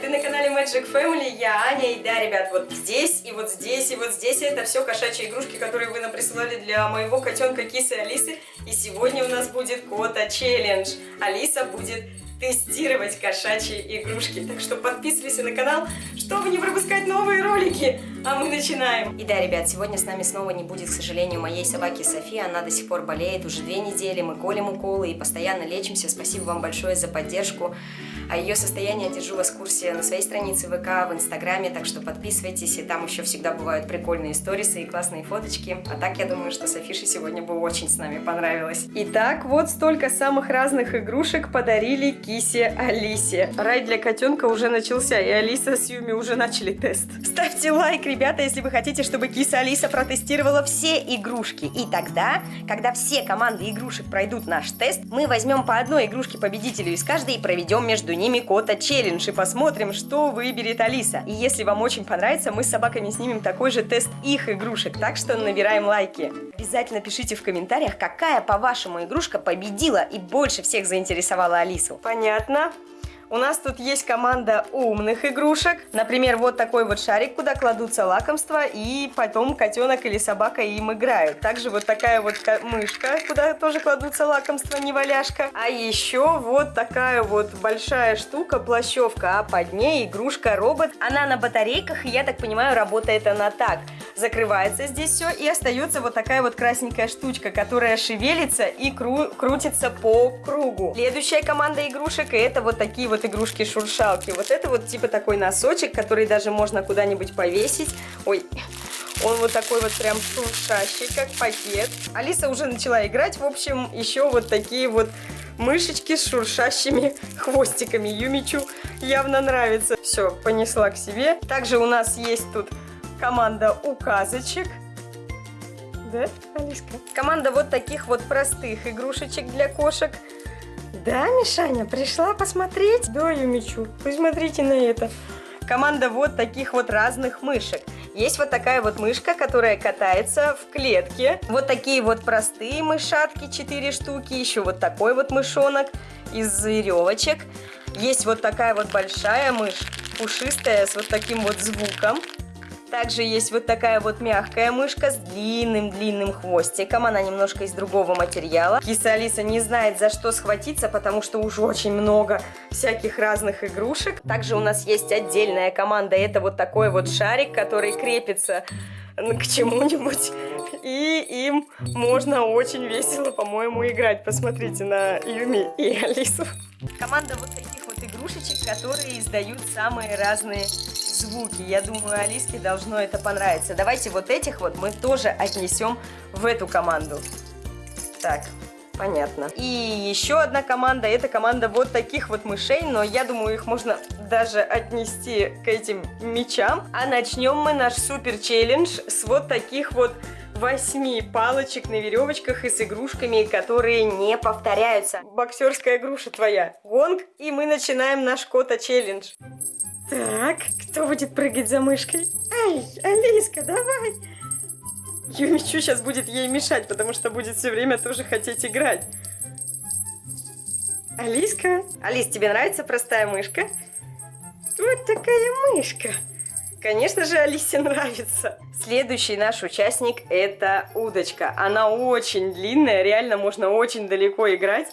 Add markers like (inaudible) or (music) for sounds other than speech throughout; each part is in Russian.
Ты на канале Magic Family, я Аня, и да, ребят, вот здесь, и вот здесь, и вот здесь это все кошачьи игрушки, которые вы нам присылали для моего котенка Кисы Алисы, и сегодня у нас будет кота челлендж. Алиса будет тестировать кошачьи игрушки. Так что подписывайся на канал, чтобы не пропускать новые ролики. А мы начинаем. И да, ребят, сегодня с нами снова не будет, к сожалению, моей собаки Софии. Она до сих пор болеет уже две недели. Мы колем уколы и постоянно лечимся. Спасибо вам большое за поддержку. А ее состояние держу вас в курсе на своей странице ВК, в Инстаграме, так что подписывайтесь, и там еще всегда бывают прикольные сторисы и классные фоточки. А так, я думаю, что Софише сегодня бы очень с нами понравилось. Итак, вот столько самых разных игрушек подарили Кисе Алисе. Рай для котенка уже начался, и Алиса с Юми уже начали тест. Ставьте лайк, ребята, если вы хотите, чтобы Киса Алиса протестировала все игрушки. И тогда, когда все команды игрушек пройдут наш тест, мы возьмем по одной игрушке победителю из каждой и проведем между ними кота челлендж и посмотрим, что выберет Алиса. И если вам очень понравится, мы с собаками снимем такой же тест их игрушек, так что набираем лайки. Обязательно пишите в комментариях, какая, по-вашему, игрушка победила и больше всех заинтересовала Алису. Понятно. У нас тут есть команда умных игрушек. Например, вот такой вот шарик, куда кладутся лакомства, и потом котенок или собака им играют. Также вот такая вот мышка, куда тоже кладутся лакомства, не валяшка. А еще вот такая вот большая штука, плащевка, а под ней игрушка-робот. Она на батарейках, и я так понимаю, работает она так. Закрывается здесь все, и остается вот такая вот красненькая штучка, которая шевелится и кру крутится по кругу. Следующая команда игрушек, и это вот такие вот вот игрушки-шуршалки. Вот это вот типа такой носочек, который даже можно куда-нибудь повесить. Ой, он вот такой вот прям шуршащий, как пакет. Алиса уже начала играть. В общем, еще вот такие вот мышечки с шуршащими (laughs) хвостиками. Юмичу явно нравится. Все, понесла к себе. Также у нас есть тут команда указочек. Да, Алиска? Команда вот таких вот простых игрушечек для кошек. Да, Мишаня, пришла посмотреть? Да, Юмичу, посмотрите на это. Команда вот таких вот разных мышек. Есть вот такая вот мышка, которая катается в клетке. Вот такие вот простые мышатки, 4 штуки. Еще вот такой вот мышонок из веревочек. Есть вот такая вот большая мышь, пушистая, с вот таким вот звуком. Также есть вот такая вот мягкая мышка с длинным-длинным хвостиком. Она немножко из другого материала. Киса Алиса не знает, за что схватиться, потому что уже очень много всяких разных игрушек. Также у нас есть отдельная команда. Это вот такой вот шарик, который крепится к чему-нибудь. И им можно очень весело, по-моему, играть. Посмотрите на Юми и Алису. Команда вот таких вот игрушечек, которые издают самые разные звуки. Я думаю, Алиске должно это понравиться. Давайте вот этих вот мы тоже отнесем в эту команду. Так, понятно. И еще одна команда, это команда вот таких вот мышей, но я думаю, их можно даже отнести к этим мечам. А начнем мы наш супер челлендж с вот таких вот восьми палочек на веревочках и с игрушками, которые не повторяются. Боксерская груша твоя. Гонг, и мы начинаем наш кота челлендж. Так, кто будет прыгать за мышкой? Ай, Алиска, давай! Юмичу сейчас будет ей мешать, потому что будет все время тоже хотеть играть. Алиска? Алис, тебе нравится простая мышка? Вот такая мышка. Конечно же, Алисе нравится. Следующий наш участник это удочка. Она очень длинная, реально можно очень далеко играть.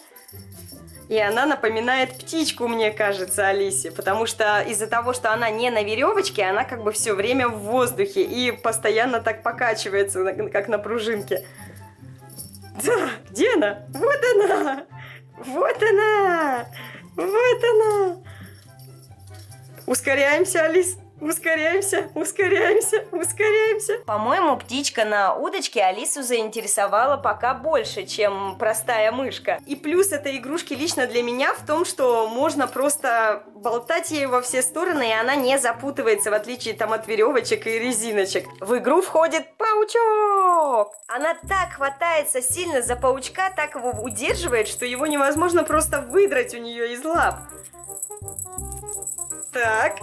И она напоминает птичку, мне кажется, Алисе, потому что из-за того, что она не на веревочке, она как бы все время в воздухе и постоянно так покачивается, как на пружинке. Да, где она? Вот она! Вот она! Вот она! Ускоряемся, Алис. Ускоряемся, ускоряемся, ускоряемся. По-моему, птичка на удочке Алису заинтересовала пока больше, чем простая мышка. И плюс этой игрушки лично для меня в том, что можно просто болтать ей во все стороны, и она не запутывается, в отличие там от веревочек и резиночек. В игру входит паучок! Она так хватается сильно за паучка, так его удерживает, что его невозможно просто выдрать у нее из лап. Так.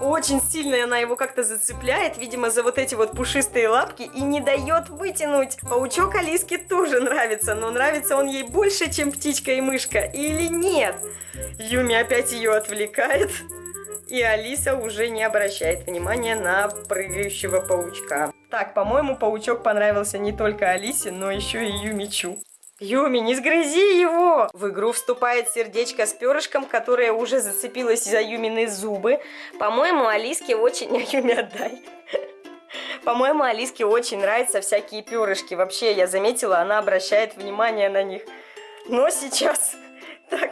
Очень сильно она его как-то зацепляет, видимо, за вот эти вот пушистые лапки и не дает вытянуть. Паучок Алиске тоже нравится, но нравится он ей больше, чем птичка и мышка. Или нет? Юми опять ее отвлекает. И Алиса уже не обращает внимания на прыгающего паучка. Так, по-моему, паучок понравился не только Алисе, но еще и Юмичу. Юми, не сгрызи его! В игру вступает сердечко с перышком, которое уже зацепилось за Юмины зубы. По-моему, Алиске очень... (laughs) А Юми, отдай. По-моему, Алиске очень нравятся всякие перышки. Вообще, я заметила, она обращает внимание на них. Но сейчас... (laughs) Так,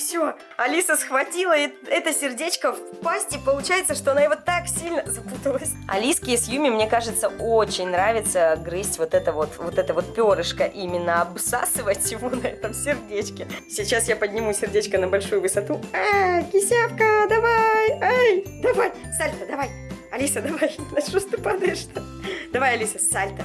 все, Алиса схватила это сердечко в пасти, получается, что она его так сильно запуталась. Алиске с Юми, мне кажется, очень нравится грызть вот это вот, вот это вот перышко, именно обсасывать его на этом сердечке. Сейчас я подниму сердечко на большую высоту. А, кисявка, давай, ай, давай, сальто, давай. Алиса, давай, на что ты падаешь-то? Давай, Алиса, сальто,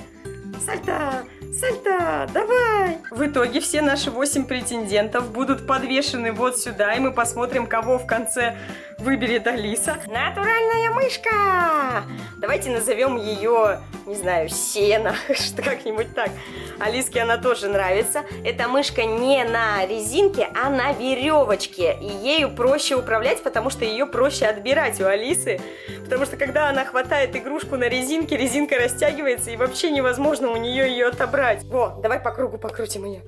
сальто. Сальто, давай! В итоге все наши 8 претендентов будут подвешены вот сюда, и мы посмотрим, кого в конце выберет Алиса. Натуральная мышка! Давайте назовем ее, не знаю, Сена, (laughs) что как-нибудь так. Алиске она тоже нравится. Эта мышка не на резинке, а на веревочке. И ею проще управлять, потому что ее проще отбирать у Алисы. Потому что когда она хватает игрушку на резинке, резинка растягивается, и вообще невозможно у нее ее отобрать. Во, давай по кругу покрутим ее.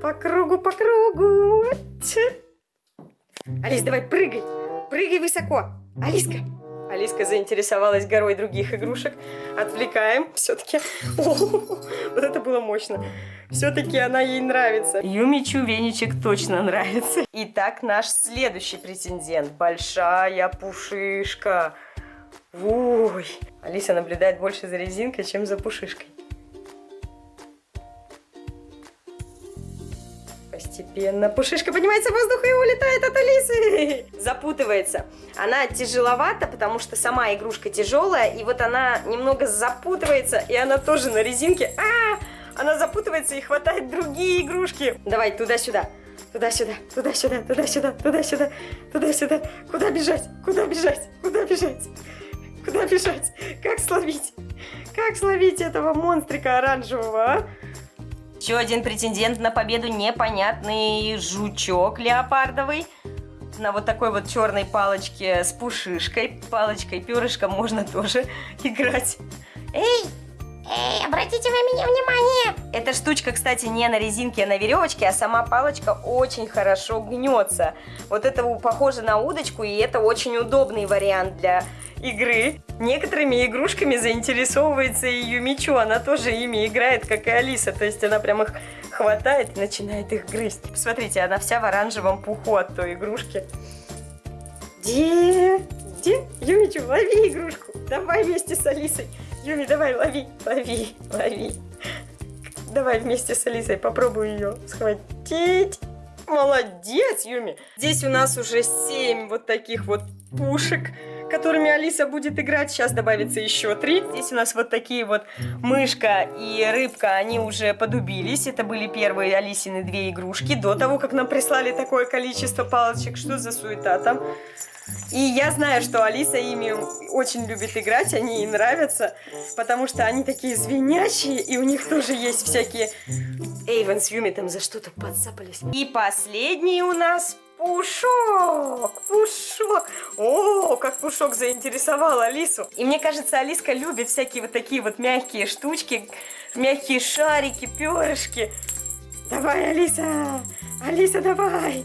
По кругу, по кругу. Алис, давай прыгай. Прыгай высоко. Алиска. Алиска заинтересовалась горой других игрушек. Отвлекаем. Все-таки. Вот это было мощно. Все-таки она ей нравится. Юмичу веничек точно нравится. Итак, наш следующий претендент. Большая пушишка. Ой. Алиса наблюдает больше за резинкой, чем за пушишкой. Постепенно пушишка поднимается в воздух и улетает от Алисы. (laughs) Запутывается. Она тяжеловата, потому что сама игрушка тяжелая. И вот она немного запутывается, и она тоже на резинке. А, -а, -а! Она запутывается и хватает другие игрушки. Давай, туда-сюда. Туда-сюда, туда-сюда, туда-сюда, туда-сюда, туда-сюда. Куда бежать? Куда бежать? Куда бежать? Куда бежать? Как словить? Как словить этого монстрика оранжевого, а? Еще один претендент на победу непонятный жучок леопардовый. На вот такой вот черной палочке с пушишкой, палочкой, перышком можно тоже (laughs) играть. Эй, Эй, обратите вы меня внимание! Эта штучка, кстати, не на резинке, а на веревочке, а сама палочка очень хорошо гнется. Вот это похоже на удочку, и это очень удобный вариант для игры. Некоторыми игрушками заинтересовывается и Юмичу, она тоже ими играет, как и Алиса, то есть она прям их хватает и начинает их грызть. Посмотрите, она вся в оранжевом пуху от той игрушки. Где? Где? Юмичу, лови игрушку, давай вместе с Алисой. Юми, давай, лови, лови, лови. Давай вместе с Алисой попробую ее схватить. Молодец, Юми. Здесь у нас уже 7 вот таких вот пушек которыми Алиса будет играть. Сейчас добавится еще три. Здесь у нас вот такие вот мышка и рыбка, они уже подубились. Это были первые Алисины две игрушки. До того, как нам прислали такое количество палочек. Что за суета там? И я знаю, что Алиса ими очень любит играть, они ей нравятся, потому что они такие звенящие, и у них тоже есть всякие... Эйвен с Юми там за что-то подцапались. И последний у нас Пушок! Пушок! О, как Пушок заинтересовал Алису. И мне кажется, Алиска любит всякие вот такие вот мягкие штучки, мягкие шарики, перышки. Давай, Алиса! Алиса, давай!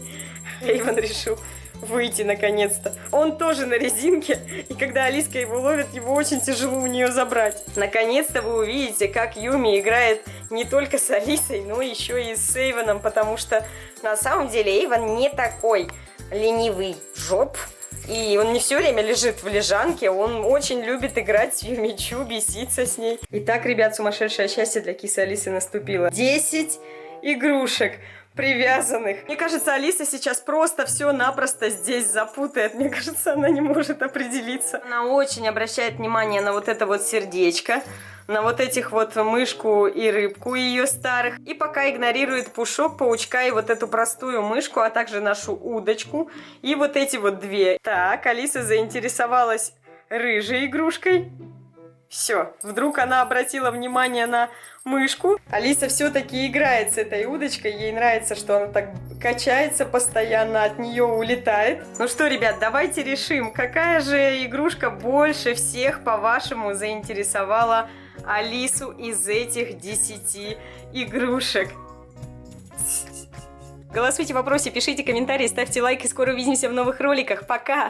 Эйвен решил выйти наконец-то. Он тоже на резинке, и когда Алиска его ловит, его очень тяжело у нее забрать. Наконец-то вы увидите, как Юми играет не только с Алисой, но еще и с Эйвоном, потому что на самом деле Эйвон не такой ленивый жоп, и он не все время лежит в лежанке, он очень любит играть с Юмичу, беситься с ней. Итак, ребят, сумасшедшее счастье для кисы Алисы наступило. 10 игрушек привязанных. Мне кажется, Алиса сейчас просто все-напросто здесь запутает. Мне кажется, она не может определиться. Она очень обращает внимание на вот это вот сердечко на вот этих вот мышку и рыбку ее старых. И пока игнорирует пушок, паучка и вот эту простую мышку, а также нашу удочку. И вот эти вот две. Так, Алиса заинтересовалась рыжей игрушкой. Все, вдруг она обратила внимание на мышку. Алиса все-таки играет с этой удочкой. Ей нравится, что она так качается постоянно, от нее улетает. Ну что, ребят, давайте решим, какая же игрушка больше всех, по-вашему, заинтересовала Алису из этих 10 игрушек. Голосуйте в вопросе, пишите комментарии, ставьте лайк и скоро увидимся в новых роликах. Пока!